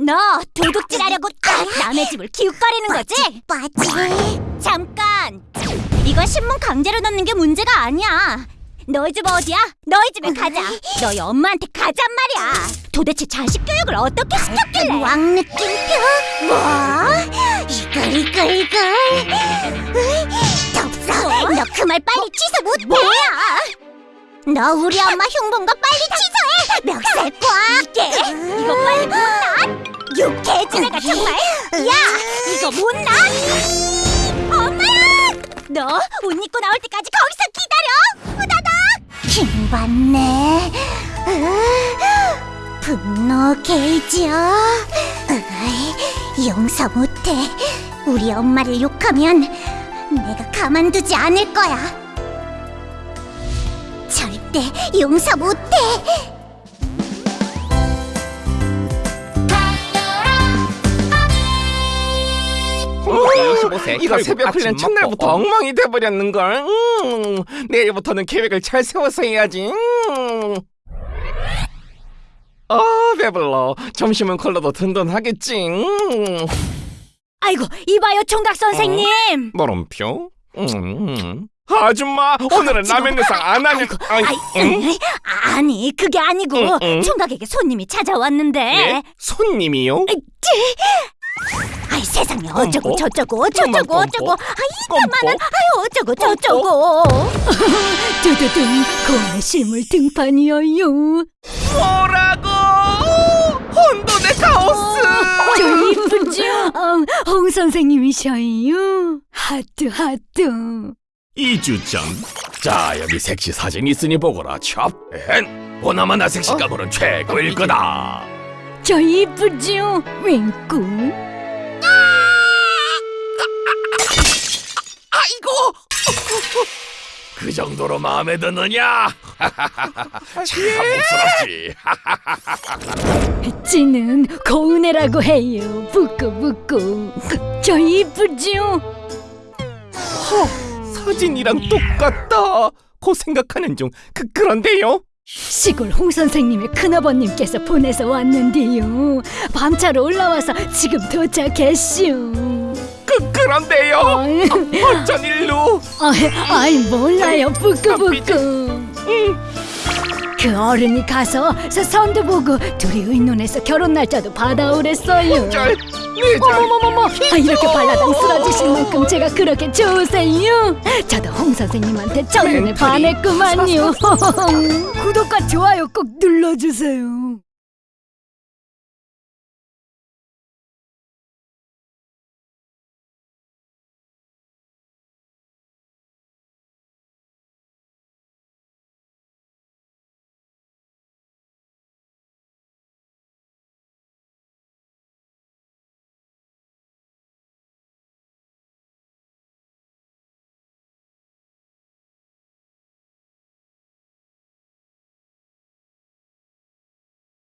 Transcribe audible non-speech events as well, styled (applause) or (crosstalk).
너 도둑질하려고 남의 집을 기웃거리는 거지? 빠지. 잠깐! 이거 신문 강제로 넣는 게 문제가 아니야. 너희 집 어디야? 너희 집에 가자. 너희 엄마한테 가잔 말이야. 도대체 자식 교육을 어떻게 시켰길래? 왕 느낌표. 뭐? 이걸 이걸 이걸. 으이, 덥어. 너그 말 빨리 취소 못해. 뭐야? 너 우리 엄마 흉본거 빨리 취소해. 멱살 꽉. 이게 이거 빨리 못 놔. 육개지네가 정말. 야, 이거 못 놔. 엄마야! 너 옷 입고 나올 때까지 거기서 기다려. 후다닥. 힘 받네. 으, 분노 게이지요. 용서 못해. 우리 엄마를 욕하면 내가 가만두지 않을 거야. 절대 용서 못해. 이거 새벽 훈련 첫날부터 엉망이 돼버렸는걸 음, 내일부터는 계획을 잘 세워서 해야지 음. 아 배불러 점심은 컬러도 든든하겠지 음. 아이고, 이봐요, 총각 선생님. 물음표 음. 아줌마 오늘은 라면 내상 안 하니 아이? 으이, 아니, 그게 아니고 응, 응. 총각에게 손님이 찾아왔는데. 예? 손님이요? 아이 세상에 어쩌고 어? 저쩌고 어쩌고. 아이 이만한 아유 어쩌고 저쩌고. (laughs) 두두둥 고심을 등판이여요. 뭐라고? 혼돈의 카오스. 저 이쁘죠 어, 홍 선생님이셔요. 하트 하트. 이주 전. 자 여기 섹시 사진 있으니 보거라 찹. 엔 보나마나 섹시 감으로는 최고일 거다. 저 이쁘죠 윙꾸 아이고. 그 정도로 마음에 드느냐? (laughs) 참 복스럽지. 찌는 고은혜라고 해요 부끄부끄 저 이쁘죠 사진이랑 똑같다 고 생각하는 중 그, 그런데요 시골 홍 선생님의 큰아버님께서 보내서 왔는데요. 밤차로 올라와서 지금 도착했슈. 그, 그런데요 어쩐 일로 아이, 아이 몰라요 부끄부끄. 그 어른이 가서 서 선도 보고 둘이 의논해서 결혼 날짜도 받아오랬어요. 절 내절 어머머머머, 아, 이렇게 발라당 쓰러지실 만큼 제가 그렇게 좋으세요. 저도 홍 선생님한테 첫눈에 멘탈이 반했구만요. 구독과 좋아요 꼭 눌러주세요.